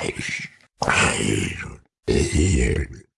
Ai, ai, ai.